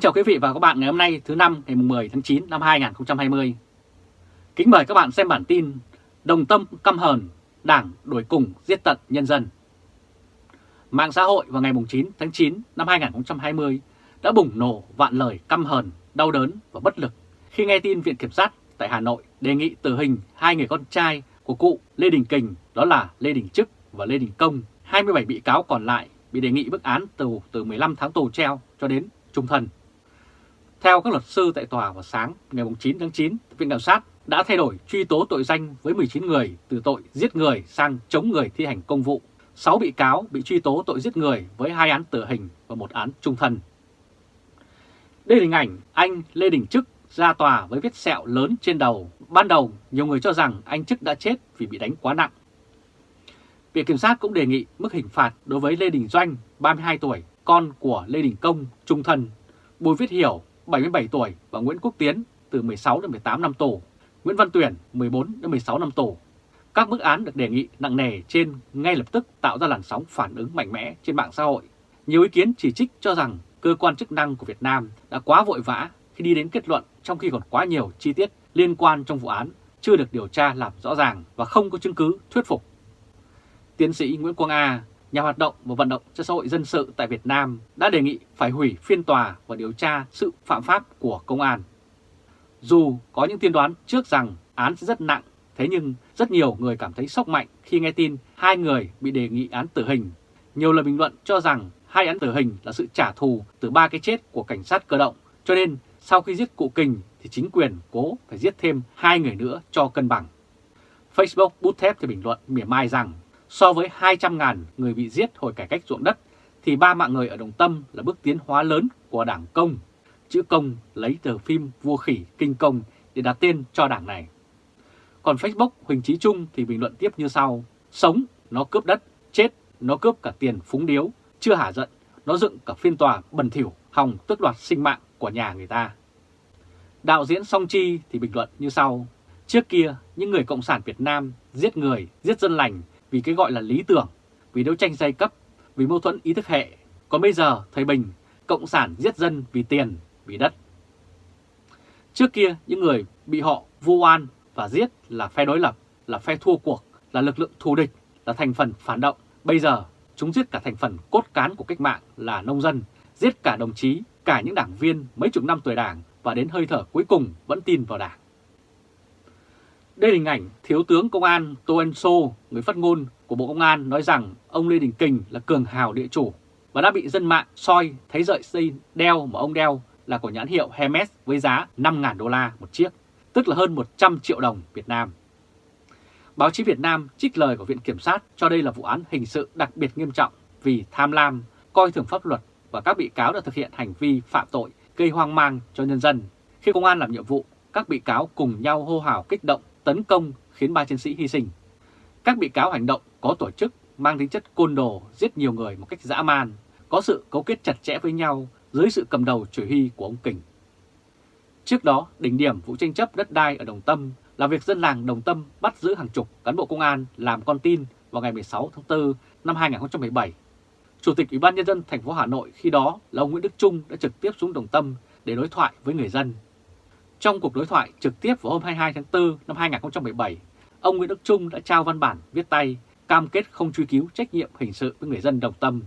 Kính chào quý vị và các bạn ngày hôm nay thứ năm ngày 10 tháng 9 năm 2020. Kính mời các bạn xem bản tin Đồng tâm căm hờn, Đảng đuổi cùng giết tận nhân dân. Mạng xã hội vào ngày 9 tháng 9 năm 2020 đã bùng nổ vạn lời căm hờn, đau đớn và bất lực khi nghe tin Viện Kiểm sát tại Hà Nội đề nghị tử hình hai người con trai của cụ Lê Đình Kình đó là Lê Đình Trức và Lê Đình Công. 27 bị cáo còn lại bị đề nghị bức án tù từ 15 tháng tù treo cho đến trung thân. Theo các luật sư tại tòa vào sáng ngày 9 tháng 9, Viện Kiểm sát đã thay đổi truy tố tội danh với 19 người từ tội giết người sang chống người thi hành công vụ. 6 bị cáo bị truy tố tội giết người với hai án tử hình và một án trung thân. Đây là hình ảnh anh Lê Đình Trức ra tòa với vết sẹo lớn trên đầu. Ban đầu, nhiều người cho rằng anh Trức đã chết vì bị đánh quá nặng. Viện Kiểm sát cũng đề nghị mức hình phạt đối với Lê Đình Doanh, 32 tuổi, con của Lê Đình Công, trung thân, Bùi Viết Hiểu, 77 tuổi và Nguyễn Quốc Tiến từ 16 đến 18 năm tù, Nguyễn Văn Tuyển 14 đến 16 năm tù. Các mức án được đề nghị nặng nề trên ngay lập tức tạo ra làn sóng phản ứng mạnh mẽ trên mạng xã hội. Nhiều ý kiến chỉ trích cho rằng cơ quan chức năng của Việt Nam đã quá vội vã khi đi đến kết luận trong khi còn quá nhiều chi tiết liên quan trong vụ án chưa được điều tra làm rõ ràng và không có chứng cứ thuyết phục. Tiến sĩ Nguyễn Quang A, nhà hoạt động và vận động cho xã hội dân sự tại Việt Nam đã đề nghị phải hủy phiên tòa và điều tra sự phạm pháp của công an. Dù có những tiên đoán trước rằng án sẽ rất nặng, thế nhưng rất nhiều người cảm thấy sốc mạnh khi nghe tin hai người bị đề nghị án tử hình. Nhiều lời bình luận cho rằng hai án tử hình là sự trả thù từ ba cái chết của cảnh sát cơ động, cho nên sau khi giết cụ Kình thì chính quyền cố phải giết thêm hai người nữa cho cân bằng. Facebook bút thép thì bình luận mỉa mai rằng So với 200.000 người bị giết hồi cải cách ruộng đất, thì ba mạng người ở Đồng Tâm là bước tiến hóa lớn của đảng Công. Chữ Công lấy từ phim Vua Khỉ Kinh Công để đặt tên cho đảng này. Còn Facebook Huỳnh Chí Trung thì bình luận tiếp như sau. Sống, nó cướp đất, chết, nó cướp cả tiền phúng điếu, chưa hả giận, nó dựng cả phiên tòa bẩn thỉu, hòng tước đoạt sinh mạng của nhà người ta. Đạo diễn Song Chi thì bình luận như sau. Trước kia, những người Cộng sản Việt Nam giết người, giết dân lành vì cái gọi là lý tưởng, vì đấu tranh giai cấp, vì mâu thuẫn ý thức hệ. Còn bây giờ, thời Bình, Cộng sản giết dân vì tiền, vì đất. Trước kia, những người bị họ vu oan và giết là phe đối lập, là phe thua cuộc, là lực lượng thù địch, là thành phần phản động. Bây giờ, chúng giết cả thành phần cốt cán của cách mạng là nông dân, giết cả đồng chí, cả những đảng viên mấy chục năm tuổi đảng và đến hơi thở cuối cùng vẫn tin vào đảng. Đây là hình ảnh Thiếu tướng Công an Tô Ân Sô, người phát ngôn của Bộ Công an nói rằng ông Lê Đình Kình là cường hào địa chủ và đã bị dân mạng soi thấy rợi dây đeo mà ông đeo là của nhãn hiệu Hermes với giá 5.000 đô la một chiếc, tức là hơn 100 triệu đồng Việt Nam. Báo chí Việt Nam trích lời của Viện Kiểm sát cho đây là vụ án hình sự đặc biệt nghiêm trọng vì tham lam, coi thường pháp luật và các bị cáo đã thực hiện hành vi phạm tội gây hoang mang cho nhân dân. Khi công an làm nhiệm vụ, các bị cáo cùng nhau hô hào kích động tấn công khiến ba chiến sĩ hy sinh. Các bị cáo hành động có tổ chức, mang tính chất côn đồ, giết nhiều người một cách dã man, có sự cấu kết chặt chẽ với nhau dưới sự cầm đầu chỉ huy của ông Kình. Trước đó, đỉnh điểm vụ tranh chấp đất đai ở Đồng Tâm là việc dân làng Đồng Tâm bắt giữ hàng chục cán bộ công an làm con tin vào ngày 16 tháng 4 năm 2017. Chủ tịch Ủy ban Nhân dân thành phố Hà Nội khi đó là ông Nguyễn Đức Trung đã trực tiếp xuống Đồng Tâm để đối thoại với người dân trong cuộc đối thoại trực tiếp vào hôm 22 tháng 4 năm 2017, ông Nguyễn Đức Trung đã trao văn bản viết tay cam kết không truy cứu trách nhiệm hình sự với người dân đồng tâm.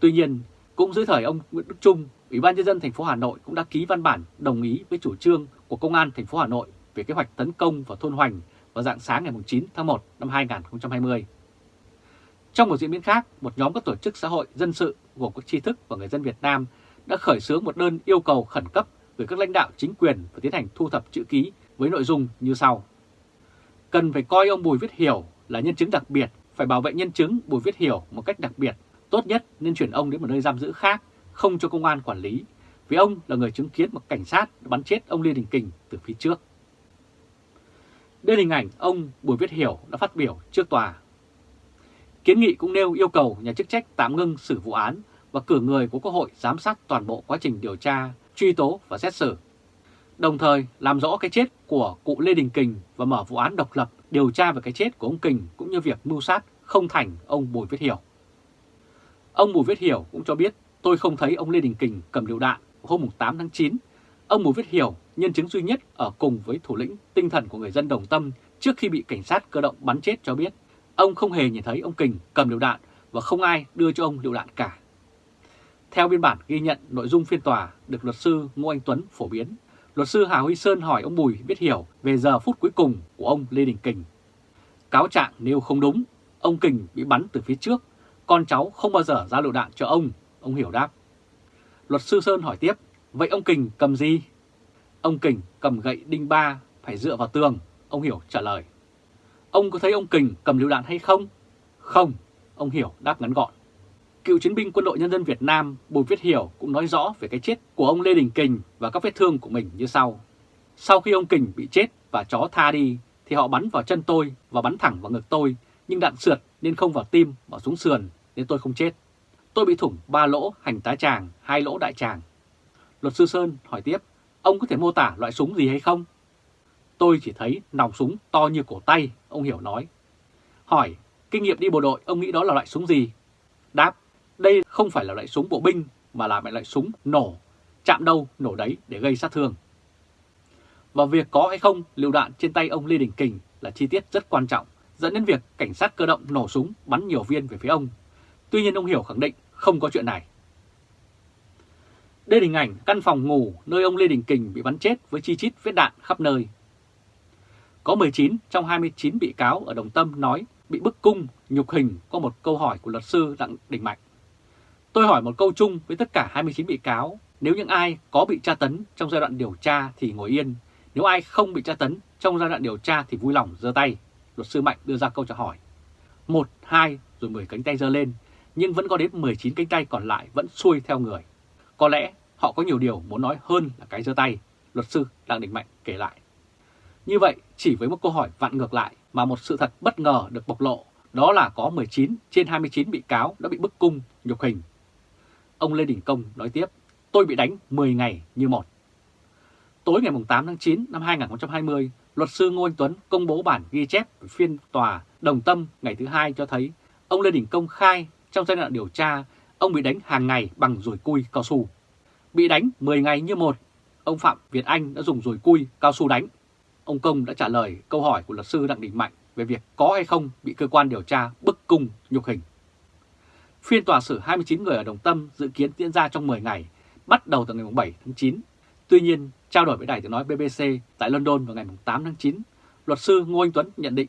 Tuy nhiên, cũng dưới thời ông Nguyễn Đức Trung, Ủy ban nhân dân thành phố Hà Nội cũng đã ký văn bản đồng ý với chủ trương của Công an thành phố Hà Nội về kế hoạch tấn công vào thôn Hoành vào dạng sáng ngày 9 tháng 1 năm 2020. Trong một diễn biến khác, một nhóm các tổ chức xã hội dân sự gồm các tri thức và người dân Việt Nam đã khởi xướng một đơn yêu cầu khẩn cấp gửi các lãnh đạo chính quyền và tiến hành thu thập chữ ký với nội dung như sau. Cần phải coi ông Bùi Viết Hiểu là nhân chứng đặc biệt, phải bảo vệ nhân chứng Bùi Viết Hiểu một cách đặc biệt. Tốt nhất nên chuyển ông đến một nơi giam giữ khác, không cho công an quản lý, vì ông là người chứng kiến một cảnh sát bắn chết ông Lê Đình Kình từ phía trước. Đây là hình ảnh ông Bùi Viết Hiểu đã phát biểu trước tòa. Kiến nghị cũng nêu yêu cầu nhà chức trách tạm ngưng xử vụ án và cử người của Quốc hội giám sát toàn bộ quá trình điều tra truy tố và xét xử. Đồng thời làm rõ cái chết của cụ Lê Đình Kình và mở vụ án độc lập điều tra về cái chết của ông Kình cũng như việc mưu sát không thành ông Bùi Viết Hiểu. Ông Bùi Viết Hiểu cũng cho biết tôi không thấy ông Lê Đình Kình cầm liều đạn hôm 8 tháng 9, ông Bùi Viết Hiểu, nhân chứng duy nhất ở cùng với thủ lĩnh tinh thần của người dân Đồng Tâm trước khi bị cảnh sát cơ động bắn chết cho biết, ông không hề nhìn thấy ông Kình cầm liều đạn và không ai đưa cho ông liều đạn cả. Theo biên bản ghi nhận nội dung phiên tòa được luật sư Ngô Anh Tuấn phổ biến, luật sư Hà Huy Sơn hỏi ông Bùi biết Hiểu về giờ phút cuối cùng của ông Lê Đình Kình. Cáo trạng nêu không đúng, ông Kình bị bắn từ phía trước, con cháu không bao giờ ra lựu đạn cho ông, ông Hiểu đáp. Luật sư Sơn hỏi tiếp, vậy ông Kình cầm gì? Ông Kình cầm gậy đinh ba phải dựa vào tường, ông Hiểu trả lời. Ông có thấy ông Kình cầm lựu đạn hay không? Không, ông Hiểu đáp ngắn gọn. Cựu chiến binh quân đội nhân dân Việt Nam Bùi Viết Hiểu cũng nói rõ về cái chết của ông Lê Đình Kình và các vết thương của mình như sau. Sau khi ông Kình bị chết và chó tha đi thì họ bắn vào chân tôi và bắn thẳng vào ngực tôi nhưng đạn sượt nên không vào tim mà xuống sườn nên tôi không chết. Tôi bị thủng 3 lỗ hành tá tràng, hai lỗ đại tràng. Luật sư Sơn hỏi tiếp, ông có thể mô tả loại súng gì hay không? Tôi chỉ thấy nòng súng to như cổ tay, ông Hiểu nói. Hỏi, kinh nghiệm đi bộ đội, ông nghĩ đó là loại súng gì? Đáp, đây không phải là loại súng bộ binh mà là loại súng nổ, chạm đâu nổ đấy để gây sát thương. Và việc có hay không lựu đạn trên tay ông Lê Đình Kình là chi tiết rất quan trọng, dẫn đến việc cảnh sát cơ động nổ súng bắn nhiều viên về phía ông. Tuy nhiên ông Hiểu khẳng định không có chuyện này. Đây là hình ảnh căn phòng ngủ nơi ông Lê Đình Kình bị bắn chết với chi chít vết đạn khắp nơi. Có 19 trong 29 bị cáo ở Đồng Tâm nói bị bức cung, nhục hình có một câu hỏi của luật sư Đặng Đình Mạnh. Tôi hỏi một câu chung với tất cả 29 bị cáo, nếu những ai có bị tra tấn trong giai đoạn điều tra thì ngồi yên, nếu ai không bị tra tấn trong giai đoạn điều tra thì vui lòng giơ tay. Luật sư Mạnh đưa ra câu trả hỏi. Một, hai, rồi 10 cánh tay giơ lên, nhưng vẫn có đến 19 cánh tay còn lại vẫn xuôi theo người. Có lẽ họ có nhiều điều muốn nói hơn là cái giơ tay, luật sư Đặng Đình Mạnh kể lại. Như vậy, chỉ với một câu hỏi vặn ngược lại mà một sự thật bất ngờ được bộc lộ, đó là có 19 trên 29 bị cáo đã bị bức cung, nhục hình. Ông Lê Đình Công nói tiếp, tôi bị đánh 10 ngày như một. Tối ngày 8 tháng 9 năm 2020, luật sư Ngô Anh Tuấn công bố bản ghi chép phiên tòa đồng tâm ngày thứ hai cho thấy ông Lê Đình Công khai trong giai đoạn điều tra ông bị đánh hàng ngày bằng rùi cui cao su. Bị đánh 10 ngày như một, ông Phạm Việt Anh đã dùng rùi cui cao su đánh. Ông Công đã trả lời câu hỏi của luật sư Đặng Đình Mạnh về việc có hay không bị cơ quan điều tra bức cung nhục hình. Phiên tòa xử 29 người ở Đồng Tâm dự kiến diễn ra trong 10 ngày, bắt đầu từ ngày 7 tháng 9. Tuy nhiên, trao đổi với đài tiếng nói BBC tại London vào ngày 8 tháng 9, luật sư Ngô Anh Tuấn nhận định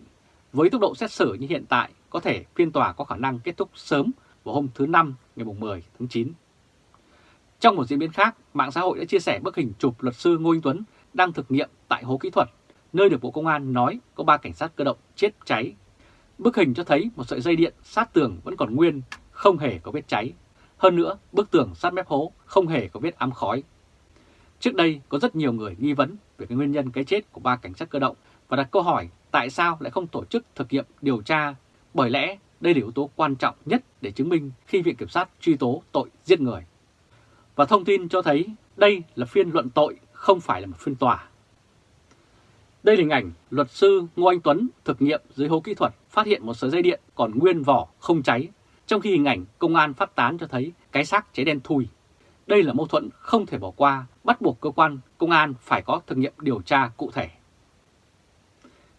với tốc độ xét xử như hiện tại, có thể phiên tòa có khả năng kết thúc sớm vào hôm thứ Năm ngày 10 tháng 9. Trong một diễn biến khác, mạng xã hội đã chia sẻ bức hình chụp luật sư Ngô Anh Tuấn đang thực nghiệm tại hố kỹ thuật, nơi được Bộ Công an nói có 3 cảnh sát cơ động chết cháy. Bức hình cho thấy một sợi dây điện sát tường vẫn còn nguyên, không hề có vết cháy. Hơn nữa, bức tường sát mép hố không hề có vết ám khói. Trước đây có rất nhiều người nghi vấn về cái nguyên nhân cái chết của ba cảnh sát cơ động và đặt câu hỏi tại sao lại không tổ chức thực nghiệm điều tra, bởi lẽ đây là yếu tố quan trọng nhất để chứng minh khi Viện Kiểm sát truy tố tội giết người. Và thông tin cho thấy đây là phiên luận tội, không phải là một phiên tòa. Đây là hình ảnh luật sư Ngô Anh Tuấn thực nghiệm dưới hố kỹ thuật phát hiện một sợi dây điện còn nguyên vỏ không cháy, trong khi hình ảnh công an phát tán cho thấy cái xác cháy đen thui. Đây là mâu thuẫn không thể bỏ qua, bắt buộc cơ quan công an phải có thực nghiệm điều tra cụ thể.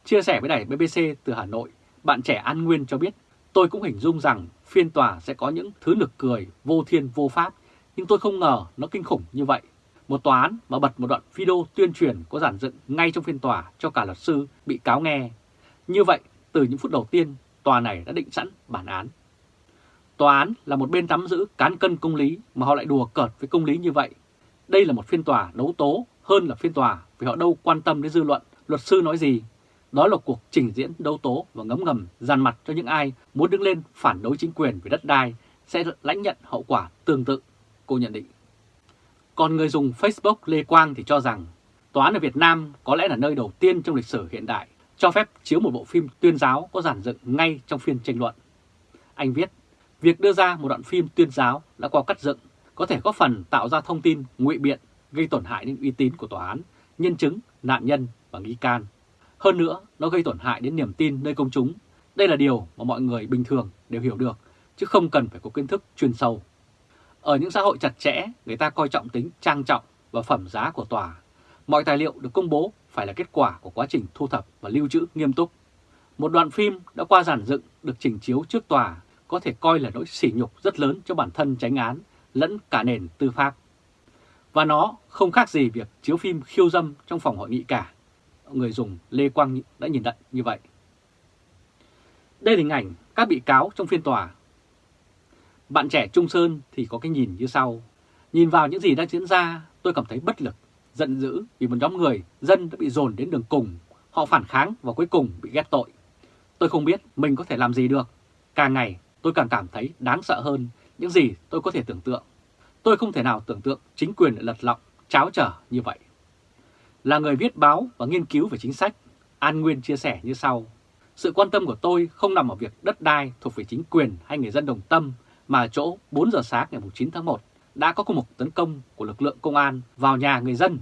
Chia sẻ với đài BBC từ Hà Nội, bạn trẻ An Nguyên cho biết, tôi cũng hình dung rằng phiên tòa sẽ có những thứ nực cười, vô thiên vô pháp, nhưng tôi không ngờ nó kinh khủng như vậy. Một tòa án mà bật một đoạn video tuyên truyền có giản dựng ngay trong phiên tòa cho cả luật sư bị cáo nghe. Như vậy, từ những phút đầu tiên, tòa này đã định sẵn bản án. Tòa án là một bên nắm giữ cán cân công lý mà họ lại đùa cợt với công lý như vậy. Đây là một phiên tòa đấu tố hơn là phiên tòa vì họ đâu quan tâm đến dư luận, luật sư nói gì. Đó là cuộc trình diễn đấu tố và ngấm ngầm dàn mặt cho những ai muốn đứng lên phản đối chính quyền về đất đai sẽ lãnh nhận hậu quả tương tự, cô nhận định. Còn người dùng Facebook Lê Quang thì cho rằng tòa án ở Việt Nam có lẽ là nơi đầu tiên trong lịch sử hiện đại cho phép chiếu một bộ phim tuyên giáo có giản dựng ngay trong phiên tranh luận. Anh viết, việc đưa ra một đoạn phim tuyên giáo đã qua cắt dựng có thể có phần tạo ra thông tin ngụy biện gây tổn hại đến uy tín của tòa án, nhân chứng, nạn nhân và nghi can. Hơn nữa, nó gây tổn hại đến niềm tin nơi công chúng. Đây là điều mà mọi người bình thường đều hiểu được, chứ không cần phải có kiến thức chuyên sâu. Ở những xã hội chặt chẽ, người ta coi trọng tính trang trọng và phẩm giá của tòa. Mọi tài liệu được công bố phải là kết quả của quá trình thu thập và lưu trữ nghiêm túc. Một đoạn phim đã qua giản dựng được trình chiếu trước tòa có thể coi là nỗi sỉ nhục rất lớn cho bản thân tránh án lẫn cả nền tư pháp. Và nó không khác gì việc chiếu phim khiêu dâm trong phòng hội nghị cả. Người dùng Lê Quang đã nhìn nhận như vậy. Đây là hình ảnh các bị cáo trong phiên tòa. Bạn trẻ Trung Sơn thì có cái nhìn như sau. Nhìn vào những gì đang diễn ra, tôi cảm thấy bất lực, giận dữ vì một nhóm người, dân đã bị dồn đến đường cùng. Họ phản kháng và cuối cùng bị ghét tội. Tôi không biết mình có thể làm gì được. Càng ngày tôi càng cảm thấy đáng sợ hơn những gì tôi có thể tưởng tượng. Tôi không thể nào tưởng tượng chính quyền lại lật lọng, cháo trở như vậy. Là người viết báo và nghiên cứu về chính sách, An Nguyên chia sẻ như sau. Sự quan tâm của tôi không nằm ở việc đất đai thuộc về chính quyền hay người dân đồng tâm, mà chỗ 4 giờ sáng ngày 9 tháng 1 đã có một tấn công của lực lượng công an vào nhà người dân.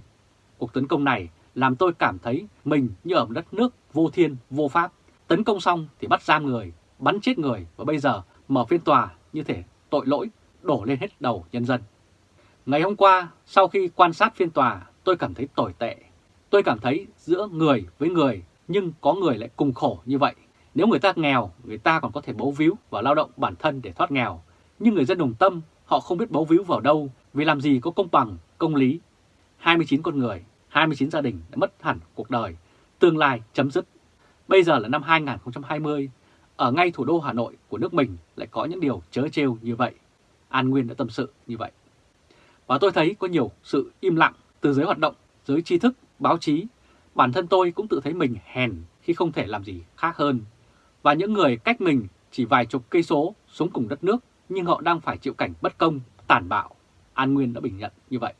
Cuộc tấn công này làm tôi cảm thấy mình như ở một đất nước vô thiên, vô pháp. Tấn công xong thì bắt giam người, bắn chết người và bây giờ mở phiên tòa như thể tội lỗi đổ lên hết đầu nhân dân. Ngày hôm qua, sau khi quan sát phiên tòa, tôi cảm thấy tồi tệ. Tôi cảm thấy giữa người với người, nhưng có người lại cùng khổ như vậy. Nếu người ta nghèo, người ta còn có thể bấu víu và lao động bản thân để thoát nghèo. Nhưng người dân đồng tâm, họ không biết bấu víu vào đâu, vì làm gì có công bằng, công lý. 29 con người, 29 gia đình đã mất hẳn cuộc đời, tương lai chấm dứt. Bây giờ là năm 2020, ở ngay thủ đô Hà Nội của nước mình lại có những điều chớ trêu như vậy. An Nguyên đã tâm sự như vậy. Và tôi thấy có nhiều sự im lặng từ giới hoạt động, giới tri thức, báo chí. Bản thân tôi cũng tự thấy mình hèn khi không thể làm gì khác hơn. Và những người cách mình chỉ vài chục cây số sống cùng đất nước nhưng họ đang phải chịu cảnh bất công, tàn bạo. An Nguyên đã bình nhận như vậy.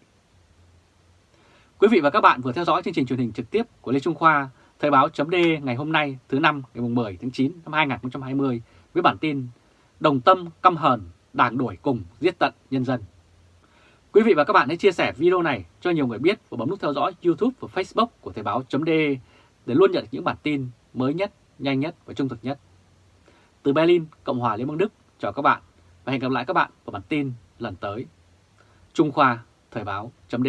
Quý vị và các bạn vừa theo dõi chương trình truyền hình trực tiếp của Lê Trung Khoa, Thời báo chấm ngày hôm nay thứ năm ngày 10 tháng 9 năm 2020 với bản tin Đồng tâm căm hờn, đảng đuổi cùng giết tận nhân dân. Quý vị và các bạn hãy chia sẻ video này cho nhiều người biết và bấm nút theo dõi YouTube và Facebook của Thời báo chấm để luôn nhận được những bản tin mới nhất, nhanh nhất và trung thực nhất. Từ Berlin, Cộng hòa Liên bang Đức, chào các bạn và hẹn gặp lại các bạn vào bản tin lần tới. Trung Khoa, Thời báo chấm